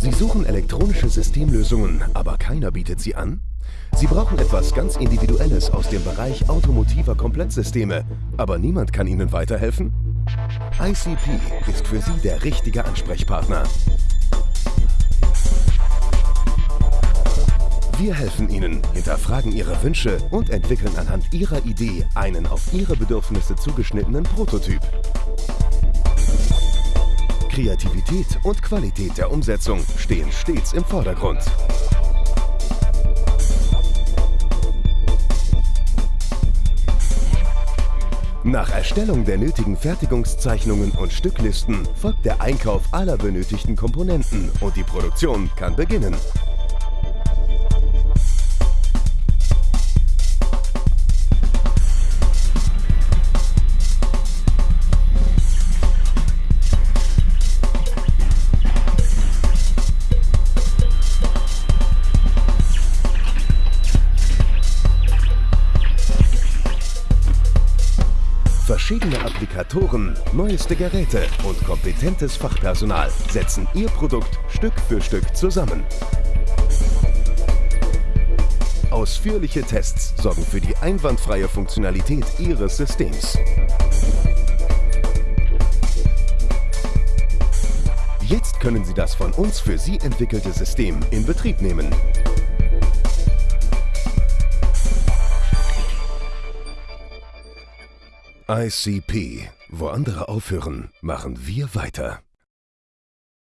Sie suchen elektronische Systemlösungen, aber keiner bietet sie an? Sie brauchen etwas ganz Individuelles aus dem Bereich automotiver Komplettsysteme, aber niemand kann Ihnen weiterhelfen? ICP ist für Sie der richtige Ansprechpartner. Wir helfen Ihnen, hinterfragen Ihre Wünsche und entwickeln anhand Ihrer Idee einen auf Ihre Bedürfnisse zugeschnittenen Prototyp. Kreativität und Qualität der Umsetzung stehen stets im Vordergrund. Nach Erstellung der nötigen Fertigungszeichnungen und Stücklisten folgt der Einkauf aller benötigten Komponenten und die Produktion kann beginnen. Verschiedene Applikatoren, neueste Geräte und kompetentes Fachpersonal setzen Ihr Produkt Stück für Stück zusammen. Ausführliche Tests sorgen für die einwandfreie Funktionalität Ihres Systems. Jetzt können Sie das von uns für Sie entwickelte System in Betrieb nehmen. ICP. Wo andere aufhören, machen wir weiter.